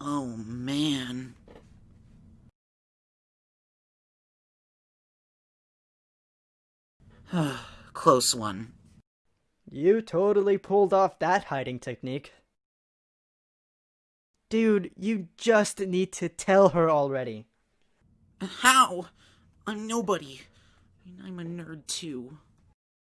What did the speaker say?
Oh, man. Close one. You totally pulled off that hiding technique. Dude, you just need to tell her already. How? I'm nobody. I'm a nerd too.